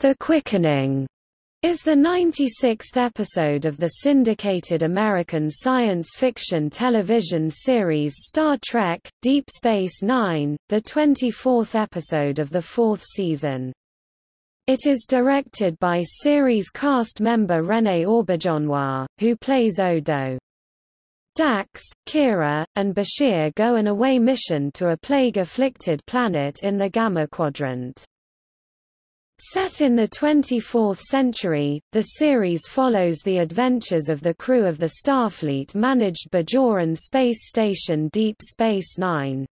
The Quickening is the 96th episode of the syndicated American science fiction television series Star Trek – Deep Space Nine, the 24th episode of the fourth season. It is directed by series cast member René Auberjonois, who plays Odo. Dax, Kira, and Bashir go an away mission to a plague-afflicted planet in the Gamma Quadrant. Set in the 24th century, the series follows the adventures of the crew of the Starfleet-managed Bajoran space station Deep Space Nine.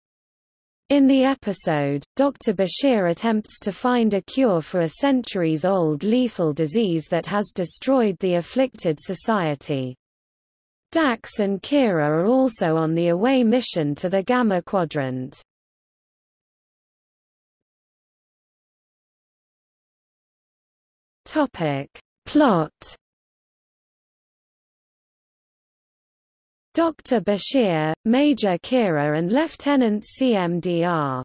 In the episode, Dr. Bashir attempts to find a cure for a centuries-old lethal disease that has destroyed the afflicted society. Dax and Kira are also on the away mission to the Gamma Quadrant. Topic. Plot Dr. Bashir, Major Kira and Lieutenant CMDR.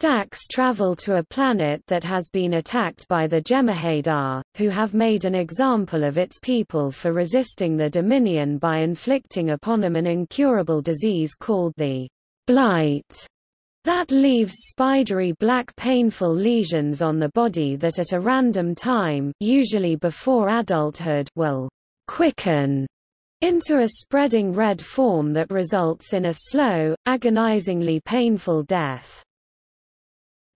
Dax travel to a planet that has been attacked by the Jem'Hadar, who have made an example of its people for resisting the Dominion by inflicting upon them an incurable disease called the Blight. That leaves spidery black painful lesions on the body that at a random time usually before adulthood will quicken into a spreading red form that results in a slow, agonizingly painful death.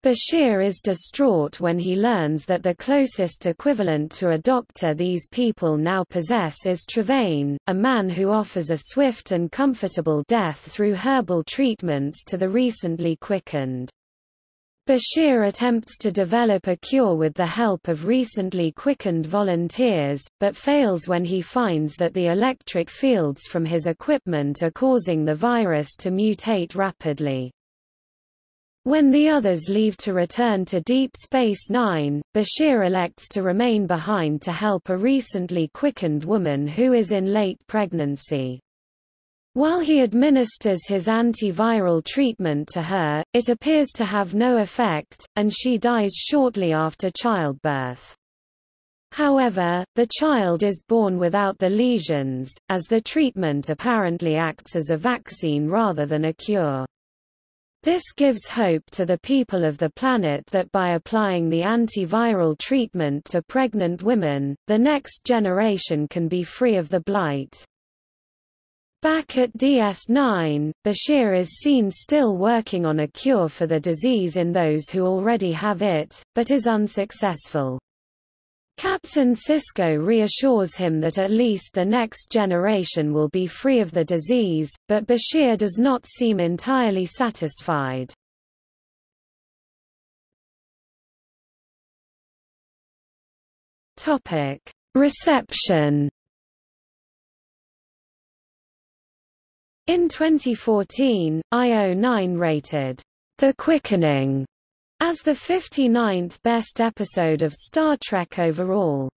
Bashir is distraught when he learns that the closest equivalent to a doctor these people now possess is Trevean, a man who offers a swift and comfortable death through herbal treatments to the recently quickened. Bashir attempts to develop a cure with the help of recently quickened volunteers, but fails when he finds that the electric fields from his equipment are causing the virus to mutate rapidly. When the others leave to return to Deep Space Nine, Bashir elects to remain behind to help a recently quickened woman who is in late pregnancy. While he administers his antiviral treatment to her, it appears to have no effect, and she dies shortly after childbirth. However, the child is born without the lesions, as the treatment apparently acts as a vaccine rather than a cure. This gives hope to the people of the planet that by applying the antiviral treatment to pregnant women, the next generation can be free of the blight. Back at DS9, Bashir is seen still working on a cure for the disease in those who already have it, but is unsuccessful. Captain Sisko reassures him that at least the next generation will be free of the disease, but Bashir does not seem entirely satisfied. Reception. In 2014, IO9 rated The Quickening as the 59th best episode of Star Trek overall.